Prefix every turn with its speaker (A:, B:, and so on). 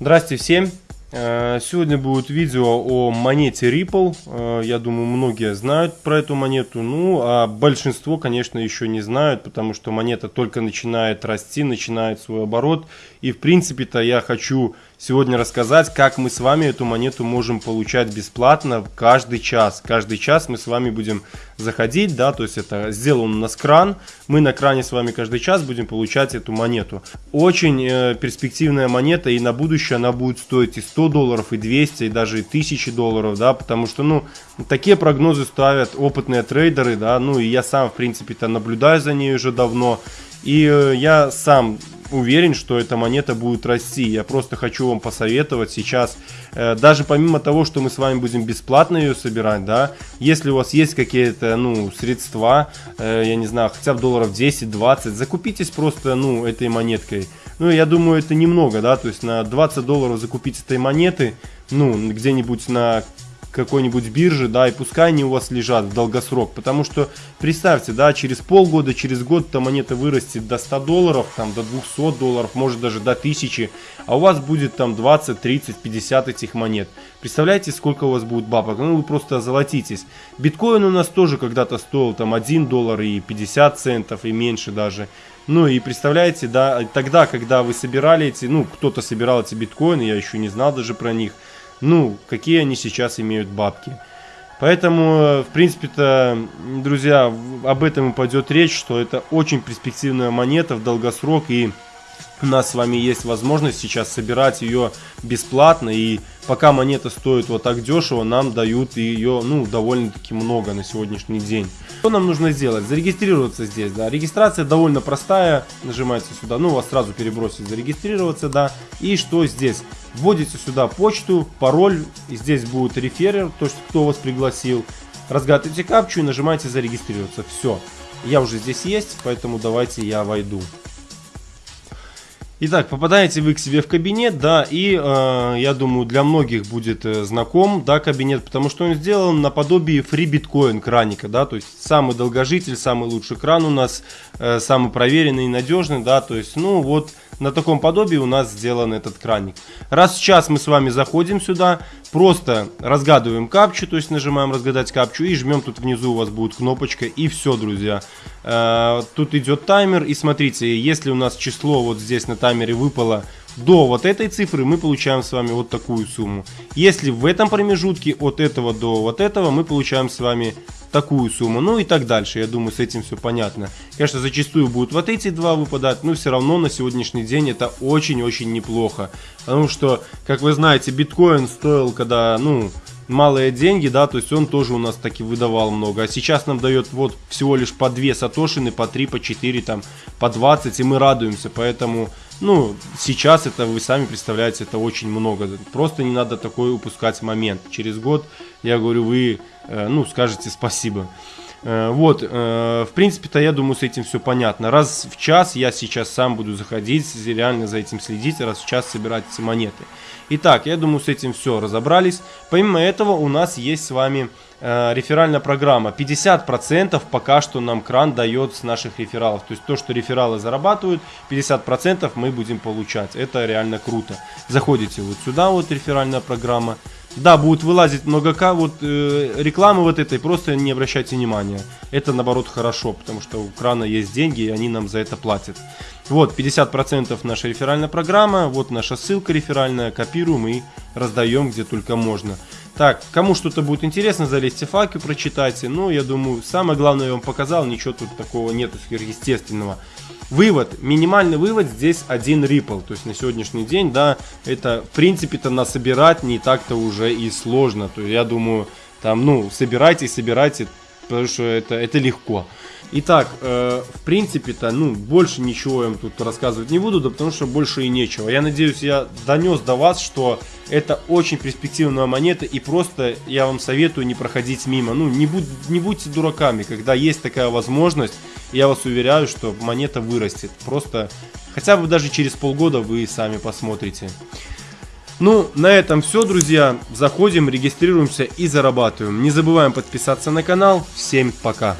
A: Здрасте всем! Э, сегодня будет видео о монете Ripple. Э, я думаю, многие знают про эту монету. Ну, а большинство, конечно, еще не знают, потому что монета только начинает расти, начинает свой оборот. И, в принципе-то, я хочу сегодня рассказать, как мы с вами эту монету можем получать бесплатно каждый час. Каждый час мы с вами будем заходить, да, то есть это сделан у нас кран. Мы на кране с вами каждый час будем получать эту монету. Очень э, перспективная монета, и на будущее она будет стоить и 100 долларов, и 200, и даже и 1000 долларов, да, потому что, ну, такие прогнозы ставят опытные трейдеры, да, ну, и я сам, в принципе-то, наблюдаю за ней уже давно. И э, я сам уверен, что эта монета будет расти. Я просто хочу вам посоветовать сейчас, э, даже помимо того, что мы с вами будем бесплатно ее собирать, да, если у вас есть какие-то, ну, средства, э, я не знаю, хотя бы долларов 10-20, закупитесь просто, ну, этой монеткой. Ну, я думаю, это немного, да, то есть на 20 долларов закупить этой монеты, ну, где-нибудь на какой-нибудь биржи, да, и пускай они у вас лежат в долгосрок, потому что представьте, да, через полгода, через год эта монета вырастет до 100 долларов, там, до 200 долларов, может даже до 1000, а у вас будет там 20, 30, 50 этих монет. Представляете, сколько у вас будет бабок? Ну, вы просто озолотитесь. Биткоин у нас тоже когда-то стоил там 1 доллар и 50 центов, и меньше даже. Ну и представляете, да, тогда, когда вы собирали эти, ну, кто-то собирал эти биткоины, я еще не знал даже про них, ну, какие они сейчас имеют бабки. Поэтому, в принципе-то, друзья, об этом и пойдет речь, что это очень перспективная монета в долгосрок и у нас с вами есть возможность сейчас собирать ее бесплатно. И пока монета стоит вот так дешево, нам дают ее ну, довольно-таки много на сегодняшний день. Что нам нужно сделать? Зарегистрироваться здесь, да. Регистрация довольно простая. Нажимаете сюда, ну, вас сразу перебросит зарегистрироваться, да. И что здесь? Вводите сюда почту, пароль. И здесь будет реферер, то, есть кто вас пригласил. Разгадываете капчу и нажимаете зарегистрироваться. Все. Я уже здесь есть, поэтому давайте я войду. Итак, попадаете вы к себе в кабинет, да, и э, я думаю, для многих будет э, знаком, да, кабинет, потому что он сделан наподобие FreeBitcoin краника, да, то есть самый долгожитель, самый лучший кран у нас, э, самый проверенный и надежный, да, то есть, ну, вот на таком подобии у нас сделан этот краник. Раз в час мы с вами заходим сюда, просто разгадываем капчу, то есть нажимаем разгадать капчу и жмем тут внизу у вас будет кнопочка и все, друзья. Э, тут идет таймер и смотрите, если у нас число вот здесь на таймере выпало до вот этой цифры, мы получаем с вами вот такую сумму. Если в этом промежутке от этого до вот этого, мы получаем с вами такую сумму, ну и так дальше. Я думаю, с этим все понятно. Конечно, зачастую будут вот эти два выпадать, но все равно на сегодняшний день это очень-очень неплохо. Потому что, как вы знаете, биткоин стоил, когда, ну, малые деньги, да, то есть он тоже у нас таки выдавал много. А сейчас нам дает вот всего лишь по 2 сатошины, по 3, по 4, там, по 20, и мы радуемся. Поэтому, ну, сейчас это, вы сами представляете, это очень много. Просто не надо такой упускать момент. Через год, я говорю, вы, ну, скажете спасибо. Э, вот, э, в принципе-то, я думаю, с этим все понятно. Раз в час я сейчас сам буду заходить, реально за этим следить, раз в час собирать эти монеты. Итак, я думаю, с этим все разобрались. Помимо этого, у нас есть с вами э, реферальная программа. 50% пока что нам кран дает с наших рефералов. То есть то, что рефералы зарабатывают, 50% мы будем получать. Это реально круто. Заходите вот сюда, вот реферальная программа. Да, будет вылазить много к, вот э, рекламы вот этой, просто не обращайте внимания. Это наоборот хорошо, потому что у крана есть деньги, и они нам за это платят. Вот, 50% наша реферальная программа, вот наша ссылка реферальная, копируем и раздаем где только можно. Так, кому что-то будет интересно, залезьте факи, прочитайте. Ну, я думаю, самое главное я вам показал, ничего тут такого нету сверхъестественного. Вывод, минимальный вывод здесь один Ripple. То есть на сегодняшний день, да, это в принципе-то насобирать не так-то уже и сложно. То есть я думаю, там, ну, собирайте, собирайте, потому что это, это легко. Итак, э, в принципе-то, ну, больше ничего я вам тут рассказывать не буду, да потому что больше и нечего. Я надеюсь, я донес до вас, что это очень перспективная монета, и просто я вам советую не проходить мимо. Ну, не, будь, не будьте дураками, когда есть такая возможность, я вас уверяю, что монета вырастет. Просто, хотя бы даже через полгода вы сами посмотрите. Ну, на этом все, друзья. Заходим, регистрируемся и зарабатываем. Не забываем подписаться на канал. Всем пока.